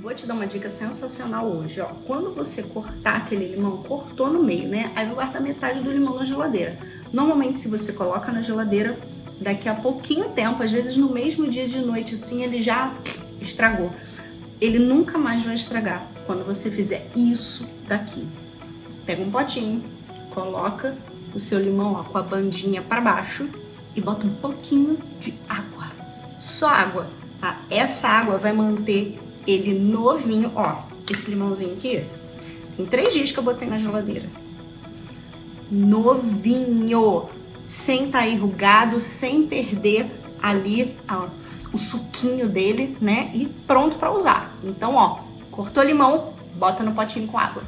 Vou te dar uma dica sensacional hoje, ó. Quando você cortar aquele limão, cortou no meio, né? Aí vai guardar metade do limão na geladeira. Normalmente, se você coloca na geladeira, daqui a pouquinho tempo, às vezes no mesmo dia de noite, assim, ele já estragou. Ele nunca mais vai estragar quando você fizer isso daqui. Pega um potinho, coloca o seu limão ó, com a bandinha para baixo e bota um pouquinho de água. Só água, tá? Essa água vai manter ele novinho, ó, esse limãozinho aqui, tem três dias que eu botei na geladeira. Novinho, sem estar tá enrugado, sem perder ali ó, o suquinho dele, né? E pronto para usar. Então, ó, cortou limão, bota no potinho com água.